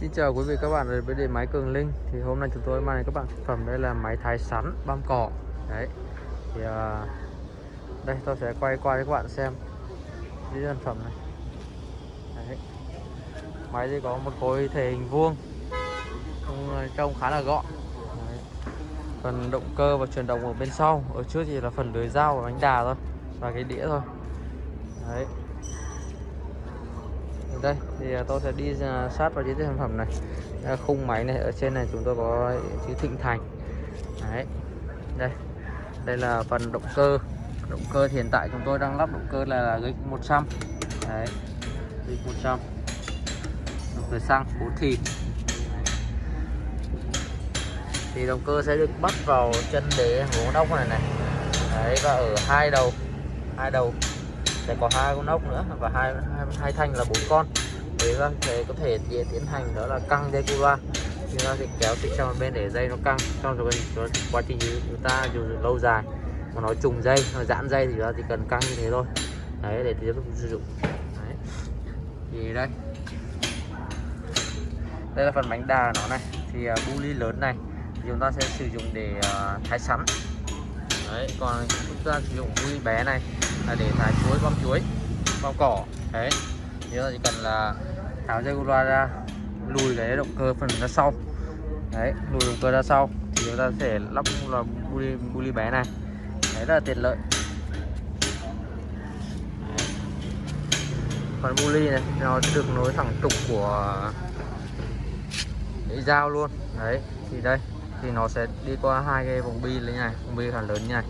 Xin chào quý vị các bạn đến với điện máy Cường Linh. Thì hôm nay chúng tôi mang đến các bạn sản phẩm đây là máy thái sắn băm cỏ. Đấy. Thì uh, đây tôi sẽ quay qua cho các bạn xem cái sản phẩm này. Đấy. máy thì có một khối thể hình vuông à, trông khá là gọn. Đấy. phần động cơ và chuyển động ở bên sau ở trước thì là phần lưới dao và bánh đà thôi và cái đĩa thôi. Đấy đây thì à, tôi sẽ đi à, sát vào những sản phẩm này. Khung máy này ở trên này chúng tôi có chữ Thịnh Thành. Đấy đây. Đây là phần động cơ. Động cơ hiện tại chúng tôi đang lắp động cơ là, là 100 đấy GX 100 động cơ xăng 4 thì thì động cơ sẽ được bắt vào chân đế hố đốc này này. Đấy và ở hai đầu. Hai đầu sẽ có hai con ốc nữa và hai hai, hai thanh là bốn con. Để ra thể có thể tiến hành đó là căng dây cua. Chúng ta sẽ kéo xích sang một bên để dây nó căng. Trong rồi quá trình chúng ta dùng lâu dài mà nó trùng dây nó giãn dây thì chúng ta chỉ cần căng như thế thôi. Đấy để tiếp tục sử dụng. Đấy. thì đây. Đây là phần bánh đà nó này. Thì uh, bu ly lớn này thì chúng ta sẽ sử dụng để uh, thái sắn đấy còn chúng ta sử dụng bu bé này là để thái chuối băm chuối băm cỏ. Đấy nếu là chỉ cần là tháo dây loa ra lùi cái động cơ phần ra sau. Đấy lùi động cơ ra sau thì chúng ta sẽ lắp là bu ly, bu bé này. Đấy rất là tiện lợi. Còn bu ly này nó được nối thẳng trục của cái dao luôn. Đấy thì đây thì nó sẽ đi qua hai cái vòng bi như này vòng bi khá lớn như này.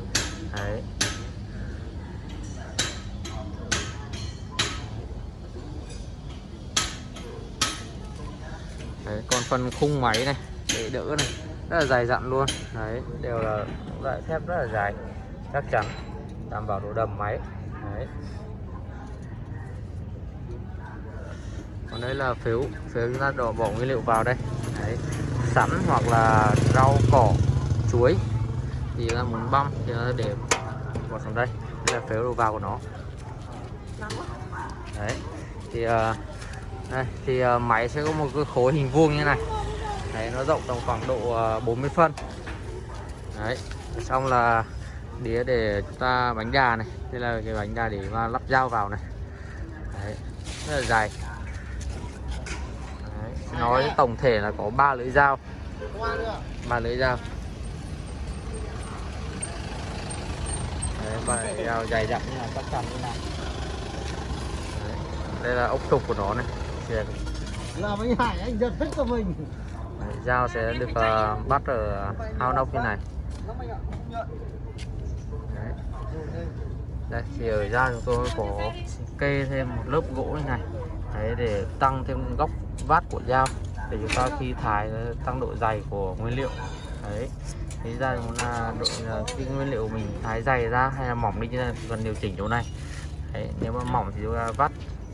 Đấy. Đấy, còn phần khung máy này để đỡ này rất là dài dặn luôn. Đấy đều là loại thép rất là dài chắc chắn đảm bảo độ đầm máy. Đấy. Còn đây là phiếu phiếu chúng ta đổ bỏ nguyên liệu vào đây. Đấy sẵn hoặc là rau cỏ chuối. Thì là muốn băm thì để vào trong đây. Đây là phễu đầu vào của nó. Đấy. Thì uh, đây thì uh, máy sẽ có một cái khối hình vuông như này. Đấy nó rộng tầm khoảng độ ờ, uh, 40 phân. Đấy. Xong là đĩa để chúng ta bánh đà này. Đây là cái bánh đà để mà lắp dao vào này. Đấy. Rất là dài nói tổng thể là có ba lưỡi dao ba lưỡi dao đấy, ba lưỡi dao dài dặn như là chắc chắn như này đấy. đây là ốc trục của nó này Tiền. là mấy hải anh giật thích cho mình đấy, dao sẽ được uh, bắt ở hao nóc như này đấy. đây thì ở ra chúng tôi có kê thêm một lớp gỗ như này đấy để tăng thêm góc vát của dao để chúng ta khi thái tăng độ dày của nguyên liệu. Đấy. Thế ra muốn là độ cái nguyên liệu mình thái dày ra hay là mỏng đi như cần điều chỉnh chỗ này. Đấy, nếu mà mỏng thì chúng ta vắt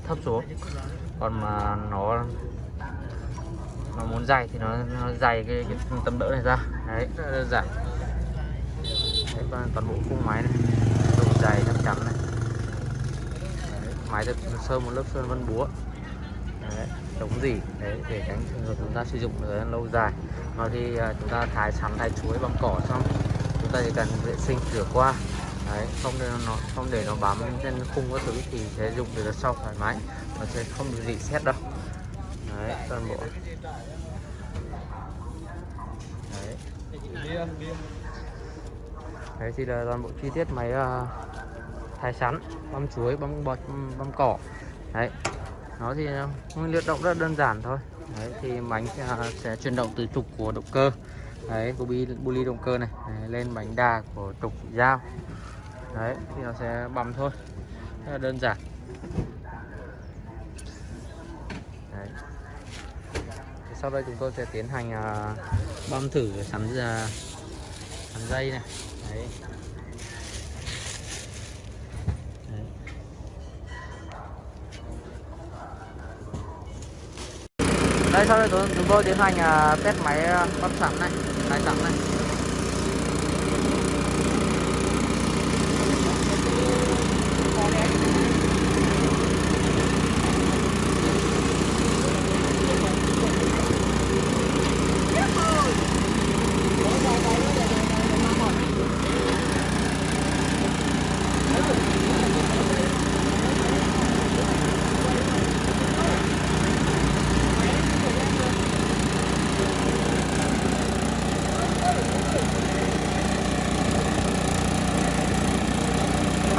thấp xuống. Còn mà nó nó muốn dày thì nó, nó dày cái, cái tấm đỡ này ra. Đấy rất là đơn giản. Đấy toàn bộ khung máy này độ dày chắc chắn này. Đấy, máy được sơn một lớp sơn vân búa. Đấy, chống gì. Đấy để tránh trường hợp chúng ta sử dụng thời lâu dài. Nó thì à, chúng ta thái sắn thái chuối bằng cỏ xong chúng ta chỉ cần vệ sinh rửa qua. Đấy không để nó không để nó bám trên khung các thứ thì sẽ dùng được sau thoải mái nó sẽ không bị gì xét đâu. Đấy toàn bộ. Đấy. Đấy thì là toàn bộ chi tiết máy uh, thái sắn băm chuối băm bọt băm cỏ. Đấy nó thì ờ, nguyên liệu động rất đơn giản thôi. Đấy thì bánh sẽ, sẽ chuyển động từ trục của động cơ. Đấy của buli bu động cơ này. Đấy, lên bánh đà của trục dao. Đấy thì nó sẽ băm thôi. Rất là đơn giản. Đấy. sau đây chúng tôi sẽ tiến hành uh, băm thử sắn uh, sắn dây này. Đấy. Đây sau đây chúng tôi tiến hành à, test máy uh, sẵn này máy sẵn này.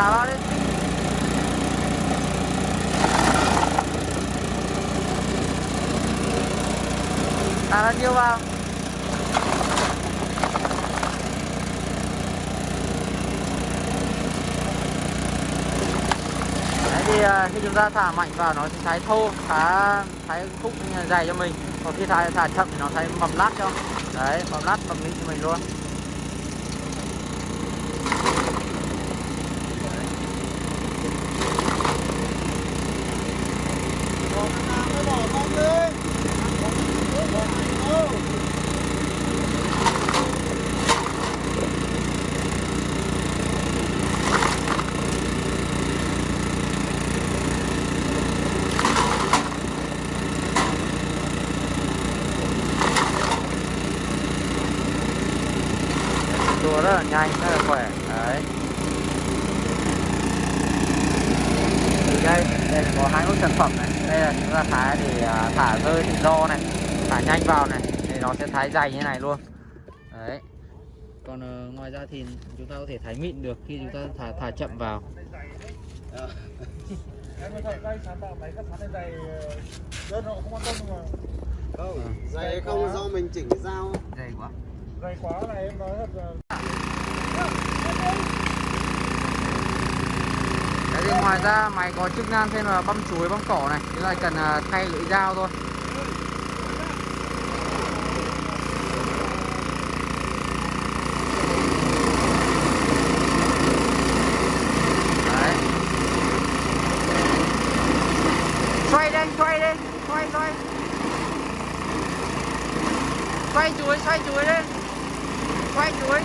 thả ra đi thả ra nhiêu vào thì à, khi chúng ta thả mạnh vào nó sẽ thái thô thái thái khúc dày cho mình. Còn khi thả thả chậm thì nó thái mầm lát cho. Đấy mầm lát mầm mịn cho mình luôn. Rất là nhanh rất là khỏe. Đấy. Thì đây đây có hai nút sản phẩm này. Đây là chúng ta thái để à, thả rơi tự do này thả nhanh vào này thì nó sẽ thái dày như này luôn. Đấy. Còn ờ, ngoài ra thì chúng ta có thể thái mịn được khi chúng ta thả thả chậm vào. Không Không, dày không? Do mình chỉnh cái dao. Dày quá. Dày quá này em nói thật là Đấy thì ngoài ra máy có chức năng thêm là băm chuối băm cỏ này. Thế là cần à, thay lưỡi dao thôi. Đấy. Xoay lên, xoay lên Xoay, xoay. Xoay chuối, xoay chuối lên. Xoay chuối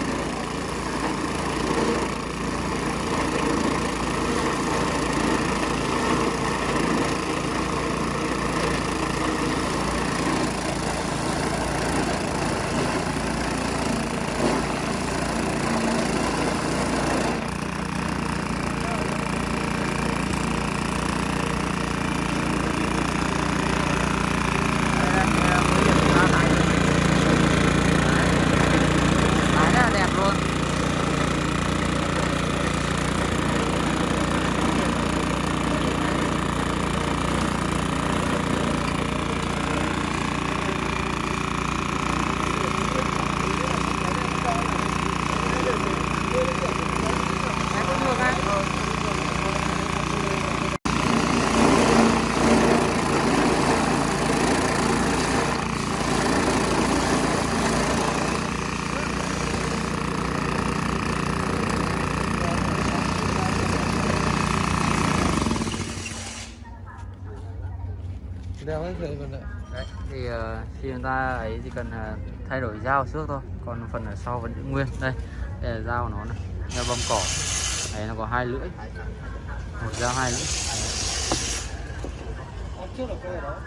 Đấy rất là đẹp luôn Em có ngược ha? Đeo hết rồi còn lại Đấy, thì ờ, khi chúng ta ấy chỉ cần ờ, thay đổi dao trước thôi. Còn phần ở sau vẫn giữ nguyên. Đây đây là dao của nó này dao băm cỏ. Đấy nó có hai lưỡi. Một dao hai lưỡi. Trước là đó